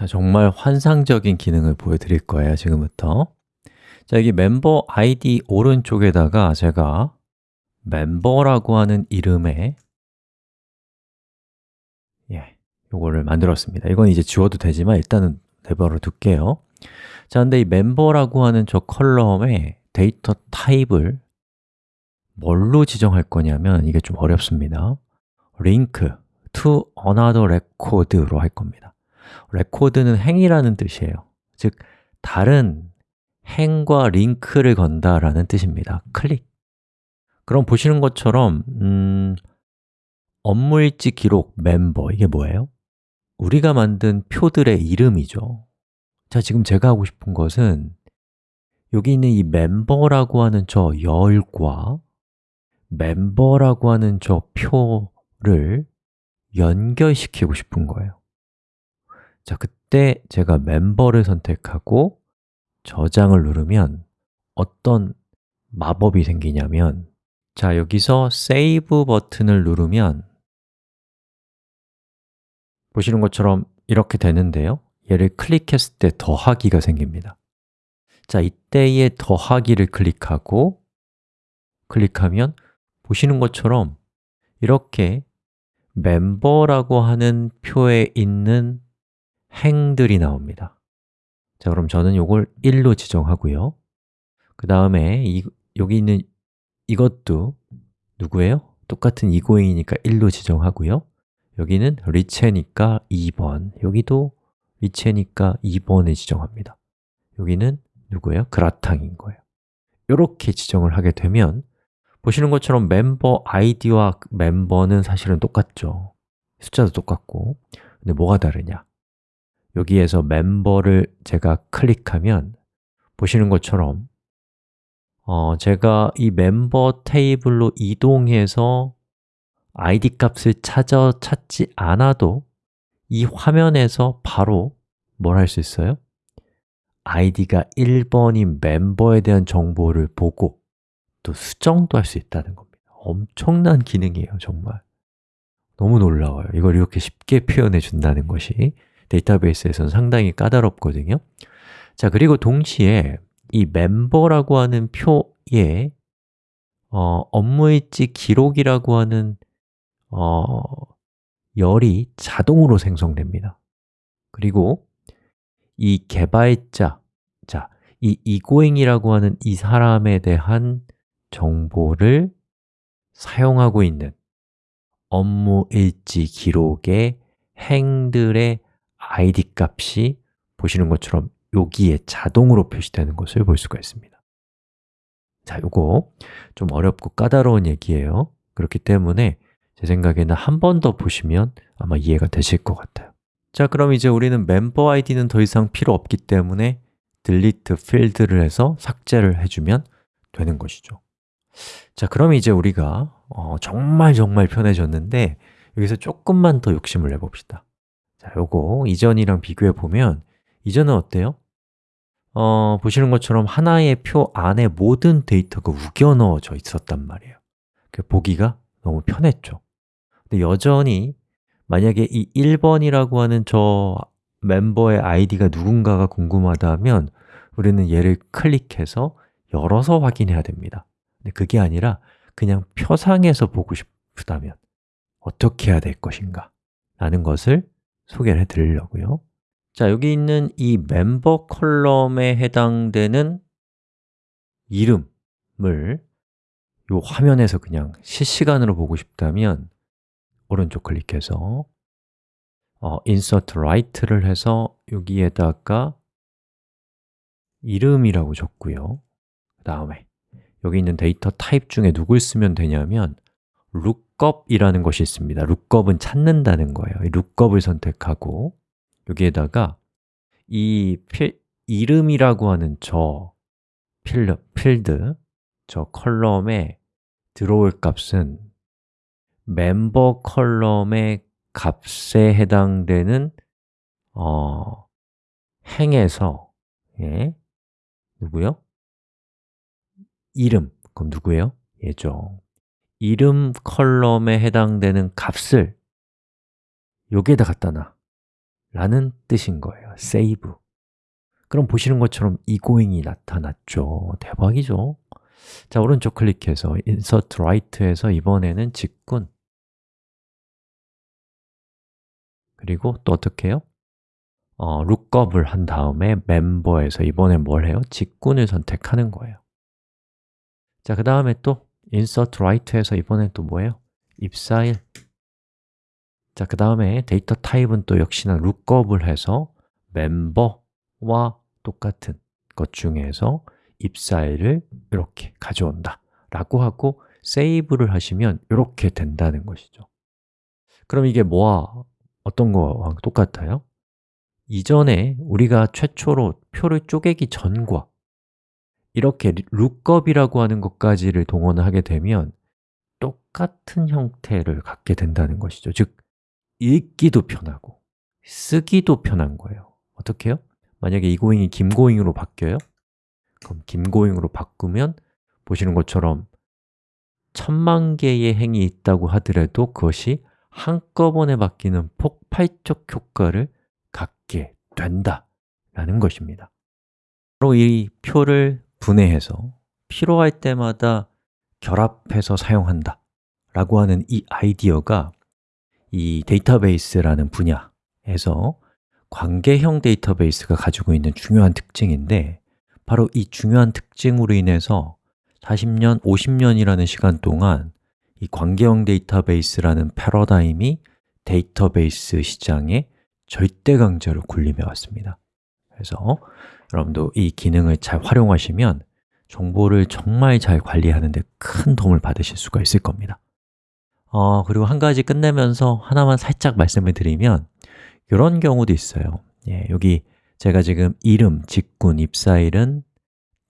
자, 정말 환상적인 기능을 보여드릴 거예요, 지금부터. 자, 여기 멤버 아이디 오른쪽에다가 제가 멤버라고 하는 이름의 예, 요거를 만들었습니다. 이건 이제 지워도 되지만 일단은 내버려 둘게요. 자, 근데 이 멤버라고 하는 저 컬럼에 데이터 타입을 뭘로 지정할 거냐면 이게 좀 어렵습니다. link to another record로 할 겁니다 record는 행이라는 뜻이에요. 즉, 다른 행과 링크를 건다라는 뜻입니다. 클릭. 그럼 보시는 것처럼 음, 업무일지 기록 멤버 이게 뭐예요? 우리가 만든 표들의 이름이죠. 자, 지금 제가 하고 싶은 것은 여기 있는 이 멤버라고 하는 저 열과 멤버라고 하는 저 표를 연결시키고 싶은 거예요 자, 그때 제가 멤버를 선택하고 저장을 누르면 어떤 마법이 생기냐면 자, 여기서 Save 버튼을 누르면 보시는 것처럼 이렇게 되는데요. 얘를 클릭했을 때 더하기가 생깁니다. 자, 이때의 더하기를 클릭하고 클릭하면 보시는 것처럼 이렇게 멤버라고 하는 표에 있는 행들이 나옵니다. 자, 그럼 저는 이걸 1로 지정하고요. 그 다음에 여기 있는 이것도 누구예요? 똑같은 이고잉이니까 1로 지정하고요. 여기는 리체니까 2번 여기도 리체니까 2번을 지정합니다. 여기는 누구예요? 그라탕인 거예요. 이렇게 지정을 하게 되면 보시는 것처럼 멤버 아이디와 멤버는 사실은 똑같죠. 숫자도 똑같고. 근데 뭐가 다르냐? 여기에서 멤버를 제가 클릭하면 보시는 것처럼 어, 제가 이 멤버 테이블로 이동해서 id 값을 찾아 찾지 않아도 이 화면에서 바로 뭘 할 수 있어요? id가 1번인 멤버에 대한 정보를 보고 또 수정도 할 수 있다는 겁니다. 엄청난 기능이에요, 정말. 너무 놀라워요. 이걸 이렇게 쉽게 표현해 준다는 것이 데이터베이스에서는 상당히 까다롭거든요. 자, 그리고 동시에 이 멤버라고 하는 표에 어, 업무일지 기록이라고 하는 어, 열이 자동으로 생성됩니다. 그리고 이 개발자, 자, 이 이고잉이라고 하는 이 사람에 대한 정보를 사용하고 있는 업무 일지 기록의 행들의 id 값이 보시는 것처럼 여기에 자동으로 표시되는 것을 볼 수가 있습니다. 자, 요거 좀 어렵고 까다로운 얘기예요. 그렇기 때문에 제 생각에는 한 번 더 보시면 아마 이해가 되실 것 같아요. 자, 그럼 이제 우리는 멤버 아이디는 더 이상 필요 없기 때문에 delete field를 해서 삭제를 해주면 되는 것이죠. 자, 그럼 이제 우리가 어, 정말 정말 편해졌는데 여기서 조금만 더 욕심을 내봅시다 자, 요거 이전이랑 비교해 보면 이전은 어때요? 어, 보시는 것처럼 하나의 표 안에 모든 데이터가 우겨 넣어져 있었단 말이에요. 그 보기가 너무 편했죠. 근데 여전히 만약에 이 1번이라고 하는 저 멤버의 아이디가 누군가가 궁금하다면 우리는 얘를 클릭해서 열어서 확인해야 됩니다. 근데 그게 아니라 그냥 표상에서 보고 싶다면 어떻게 해야 될 것인가 라는 것을 소개를 해드리려고요. 자, 여기 있는 이 멤버 column에 해당되는 이름을 이 화면에서 그냥 실시간으로 보고 싶다면 오른쪽 클릭해서 어, insert right를 해서 여기에다가 이름이라고 적고요. 그 다음에 여기 있는 데이터 타입 중에 누굴 쓰면 되냐면 lookup이라는 것이 있습니다 lookup은 찾는다는 거예요 lookup을 선택하고 여기에다가 이 필, 이름이라고 하는 저 필드, 필드, 저 column에 들어올 값은 멤버 column의 값에 해당되는 어, 행에서 예, 누구요? 이름, 그럼 누구예요? 얘죠 이름 컬럼에 해당되는 값을 여기에다 갖다 놔. 라는 뜻인 거예요. save. 그럼 보시는 것처럼 egoing이 나타났죠. 대박이죠. 자, 오른쪽 클릭해서 insert right에서 이번에는 직군. 그리고 또 어떻게 해요? 어, lookup을 한 다음에 멤버에서 이번엔 뭘 해요? 직군을 선택하는 거예요. 자, 그 다음에 또 insert right에서 이번엔 또 뭐예요? 입사일 자, 그 다음에 데이터 타입은 또 역시나 lookup을 해서 멤버와 똑같은 것 중에서 입사일을 이렇게 가져온다 라고 하고 세이브를 하시면 이렇게 된다는 것이죠 그럼 이게 뭐와 어떤 거와 똑같아요? 이전에 우리가 최초로 표를 쪼개기 전과 이렇게 룩업이라고 하는 것까지를 동원하게 되면 똑같은 형태를 갖게 된다는 것이죠. 즉, 읽기도 편하고 쓰기도 편한 거예요. 어떻게 요? 만약에 이고잉이 김고잉으로 바뀌어요? 그럼 김고잉으로 바꾸면 보시는 것처럼 천만 개의 행이 있다고 하더라도 그것이 한꺼번에 바뀌는 폭발적 효과를 갖게 된다 라는 것입니다. 바로 이 표를 분해해서 필요할 때마다 결합해서 사용한다 라고 하는 이 아이디어가 이 데이터베이스라는 분야에서 관계형 데이터베이스가 가지고 있는 중요한 특징인데 바로 이 중요한 특징으로 인해서 40년, 50년이라는 시간 동안 이 관계형 데이터베이스라는 패러다임이 데이터베이스 시장에 절대 강자로 군림해 왔습니다. 그래서 여러분도 이 기능을 잘 활용하시면 정보를 정말 잘 관리하는 데 큰 도움을 받으실 수가 있을 겁니다. 어, 그리고 한 가지 끝내면서 하나만 살짝 말씀을 드리면 이런 경우도 있어요. 예, 여기 제가 지금 이름, 직군, 입사일은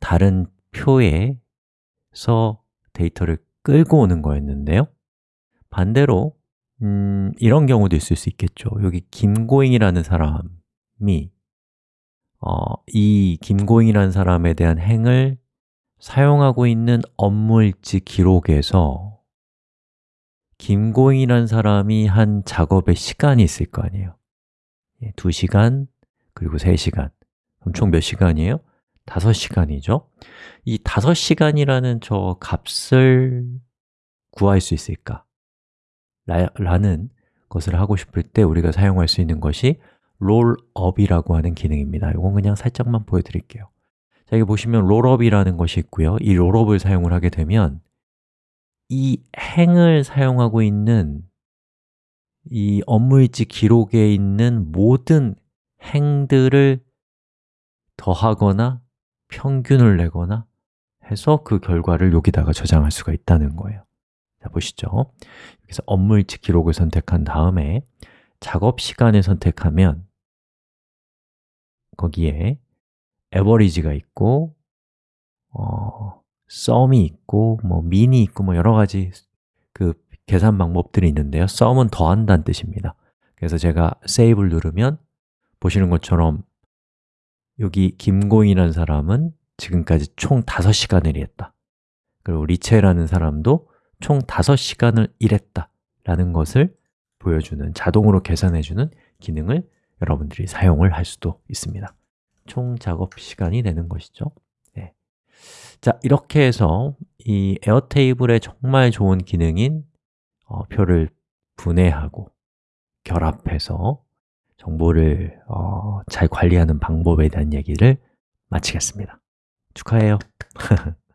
다른 표에서 데이터를 끌고 오는 거였는데요. 반대로 음, 이런 경우도 있을 수 있겠죠. 여기 김고잉이라는 사람이 어, 이 김고잉이라는 사람에 대한 행을 사용하고 있는 업무일지 기록에서 김고잉이라는 사람이 한 작업의 시간이 있을 거 아니에요 2시간, 그리고 3시간 그럼 총 몇 시간이에요? 5시간이죠 이 5시간이라는 저 값을 구할 수 있을까? 라, 는 것을 하고 싶을 때 우리가 사용할 수 있는 것이 rolup이라고 하는 기능입니다. 이건 그냥 살짝만 보여드릴게요. 자, 여기 보시면 rolup이라는 것이 있고요. 이 rolup을 사용을 하게 되면 이 행을 사용하고 있는 이 업무일지 기록에 있는 모든 행들을 더하거나 평균을 내거나 해서 그 결과를 여기다가 저장할 수가 있다는 거예요. 자, 보시죠. 여기서 업무일지 기록을 선택한 다음에 작업 시간을 선택하면 거기에 에버리지가 있고 어, 썸이 있고 뭐 민이 있고 뭐 여러 가지 그 계산 방법들이 있는데요. 썸은 더한다는 뜻입니다. 그래서 제가 세이브를 누르면 보시는 것처럼 여기 김고인이라는 사람은 지금까지 총 5시간을 일했다. 그리고 리체라는 사람도 총 5시간을 일했다 라는 것을 보여주는, 자동으로 계산해주는 기능을 여러분들이 사용을 할 수도 있습니다. 총 작업 시간이 되는 것이죠. 네. 자, 이렇게 해서 이 에어테이블의 정말 좋은 기능인 어, 표를 분해하고 결합해서 정보를 어, 잘 관리하는 방법에 대한 얘기를 마치겠습니다. 축하해요